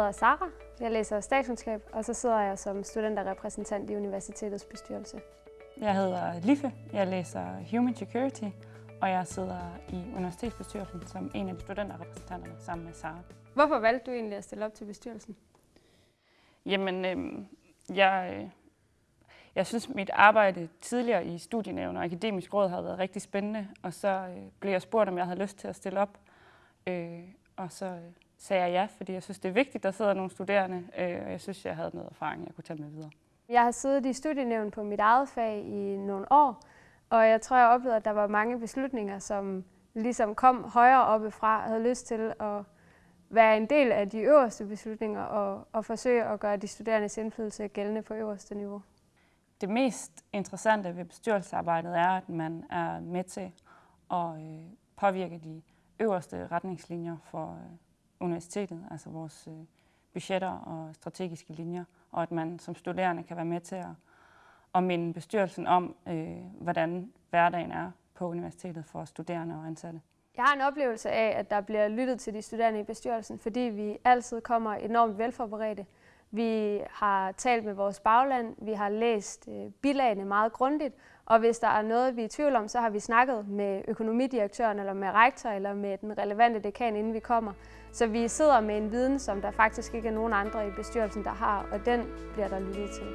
hedder Sara, jeg læser statskundskab, og så sidder jeg som studenterrepræsentant i universitetets bestyrelse. Jeg hedder Liffe, jeg læser Human Security, og jeg sidder i universitetsbestyrelsen som en af de studenterrepræsentanterne sammen med Sara. Hvorfor valgte du egentlig at stille op til bestyrelsen? Jamen, øh, jeg, jeg synes, mit arbejde tidligere i studienævn og akademisk råd har været rigtig spændende, og så øh, blev jeg spurgt, om jeg havde lyst til at stille op. Øh, og så øh, sagde jeg ja, fordi jeg synes, det er vigtigt, at der sidder nogle studerende, øh, og jeg synes, jeg havde noget erfaring, jeg kunne tage med videre. Jeg har siddet i studienævn på mit eget fag i nogle år, og jeg tror, jeg oplevede, at der var mange beslutninger, som ligesom kom højere oppe fra, og havde lyst til at være en del af de øverste beslutninger og, og forsøge at gøre de studerendes indflydelse gældende på øverste niveau. Det mest interessante ved bestyrelsesarbejdet er, at man er med til at øh, påvirke de øverste retningslinjer for øh, universitetet, altså vores øh, budgetter og strategiske linjer, og at man som studerende kan være med til at, at minde bestyrelsen om, øh, hvordan hverdagen er på universitetet for studerende og ansatte. Jeg har en oplevelse af, at der bliver lyttet til de studerende i bestyrelsen, fordi vi altid kommer enormt velforberedte. Vi har talt med vores bagland, vi har læst øh, bilagene meget grundigt, og hvis der er noget, vi er i tvivl om, så har vi snakket med økonomidirektøren, eller med rektor, eller med den relevante dekan, inden vi kommer. Så vi sidder med en viden, som der faktisk ikke er nogen andre i bestyrelsen, der har, og den bliver der lyttet til.